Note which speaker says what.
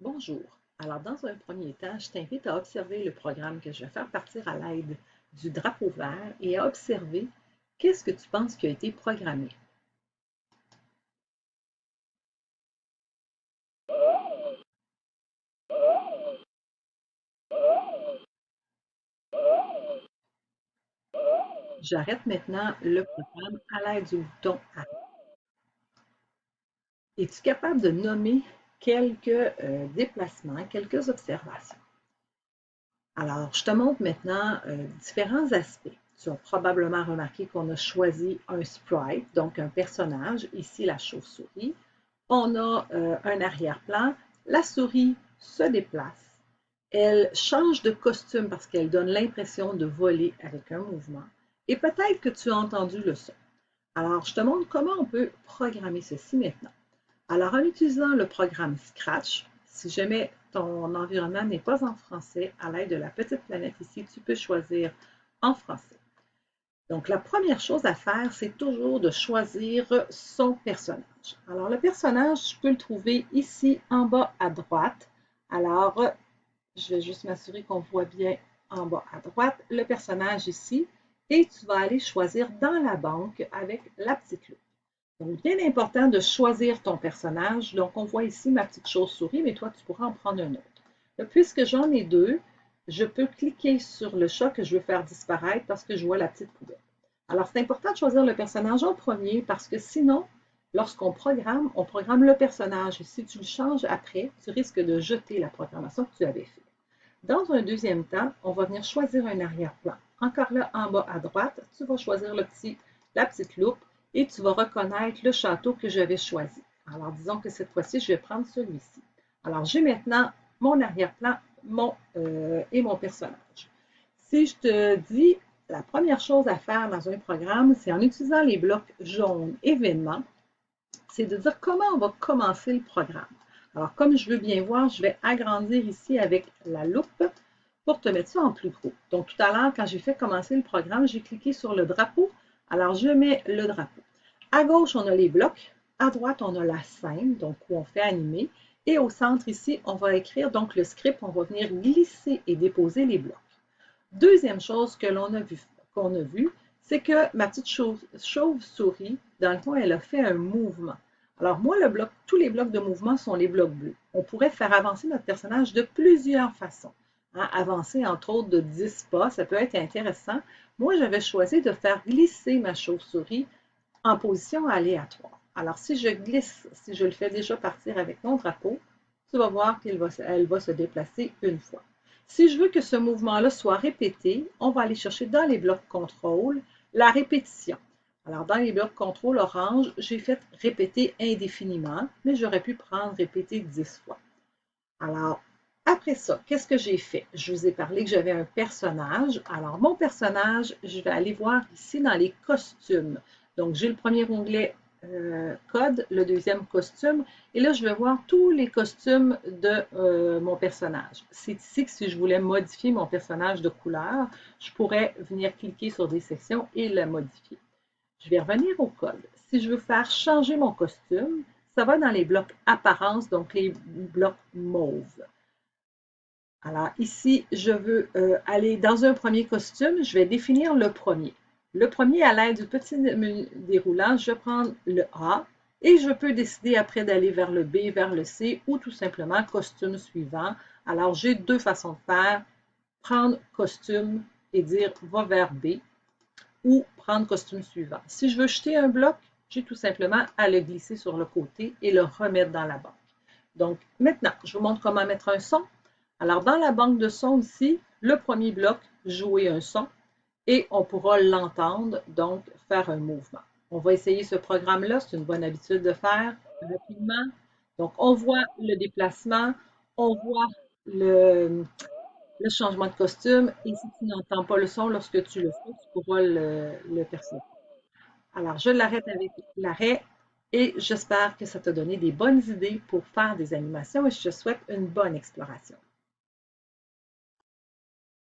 Speaker 1: Bonjour. Alors, dans un premier temps, je t'invite à observer le programme que je vais faire partir à l'aide du drapeau vert et à observer qu'est-ce que tu penses qui a été programmé. J'arrête maintenant le programme à l'aide du bouton Arrêt. Es-tu capable de nommer quelques euh, déplacements, quelques observations? Alors, je te montre maintenant euh, différents aspects. Tu as probablement remarqué qu'on a choisi un sprite, donc un personnage, ici la chauve-souris. On a euh, un arrière-plan. La souris se déplace. Elle change de costume parce qu'elle donne l'impression de voler avec un mouvement. Et peut-être que tu as entendu le son. Alors, je te montre comment on peut programmer ceci maintenant. Alors, en utilisant le programme Scratch, si jamais ton environnement n'est pas en français, à l'aide de la petite planète ici, tu peux choisir en français. Donc, la première chose à faire, c'est toujours de choisir son personnage. Alors, le personnage, je peux le trouver ici en bas à droite. Alors, je vais juste m'assurer qu'on voit bien en bas à droite le personnage ici et tu vas aller choisir dans la banque avec la petite loupe. Donc, bien important de choisir ton personnage. Donc, on voit ici ma petite chauve-souris, mais toi, tu pourras en prendre un autre. puisque j'en ai deux, je peux cliquer sur le chat que je veux faire disparaître parce que je vois la petite poubelle. Alors, c'est important de choisir le personnage en premier parce que sinon, lorsqu'on programme, on programme le personnage. Et si tu le changes après, tu risques de jeter la programmation que tu avais faite. Dans un deuxième temps, on va venir choisir un arrière-plan. Encore là, en bas à droite, tu vas choisir la petite loupe et tu vas reconnaître le château que j'avais choisi. Alors, disons que cette fois-ci, je vais prendre celui-ci. Alors, j'ai maintenant mon arrière-plan mon, euh, et mon personnage. Si je te dis, la première chose à faire dans un programme, c'est en utilisant les blocs jaunes événements, c'est de dire comment on va commencer le programme. Alors, comme je veux bien voir, je vais agrandir ici avec la loupe pour te mettre ça en plus gros. Donc, tout à l'heure, quand j'ai fait commencer le programme, j'ai cliqué sur le drapeau. Alors, je mets le drapeau. À gauche, on a les blocs. À droite, on a la scène, donc où on fait animer. Et au centre, ici, on va écrire donc le script. On va venir glisser et déposer les blocs. Deuxième chose que a vu, qu'on a vu, c'est que ma petite chauve-souris, dans le fond, elle a fait un mouvement. Alors moi, le bloc, tous les blocs de mouvement sont les blocs bleus. On pourrait faire avancer notre personnage de plusieurs façons. Avancer entre autres de 10 pas, ça peut être intéressant. Moi, j'avais choisi de faire glisser ma chauve-souris en position aléatoire. Alors, si je glisse, si je le fais déjà partir avec mon drapeau, tu vas voir qu'elle va, va se déplacer une fois. Si je veux que ce mouvement-là soit répété, on va aller chercher dans les blocs contrôle la répétition. Alors, dans les blocs contrôle orange, j'ai fait répéter indéfiniment, mais j'aurais pu prendre répéter 10 fois. Alors, après ça, qu'est-ce que j'ai fait? Je vous ai parlé que j'avais un personnage. Alors, mon personnage, je vais aller voir ici dans les costumes. Donc, j'ai le premier onglet euh, code, le deuxième costume. Et là, je vais voir tous les costumes de euh, mon personnage. C'est ici que si je voulais modifier mon personnage de couleur, je pourrais venir cliquer sur des sections et le modifier. Je vais revenir au code. Si je veux faire changer mon costume, ça va dans les blocs apparence, donc les blocs mauve. Alors ici, je veux euh, aller dans un premier costume, je vais définir le premier. Le premier, à l'aide du petit déroulant, je vais prendre le A et je peux décider après d'aller vers le B, vers le C ou tout simplement costume suivant. Alors, j'ai deux façons de faire. Prendre costume et dire va vers B ou prendre costume suivant. Si je veux jeter un bloc, j'ai tout simplement à le glisser sur le côté et le remettre dans la banque. Donc, maintenant, je vous montre comment mettre un son. Alors, dans la banque de son ici, le premier bloc, jouer un son et on pourra l'entendre, donc faire un mouvement. On va essayer ce programme-là, c'est une bonne habitude de faire rapidement. Donc, on voit le déplacement, on voit le, changement de costume. Et si tu n'entends pas le son lorsque tu le fais, tu pourras le percevoir. Alors, je l'arrête avec l'arrêt et j'espère que ça t'a donné des bonnes idées pour faire des animations et je te souhaite une bonne exploration.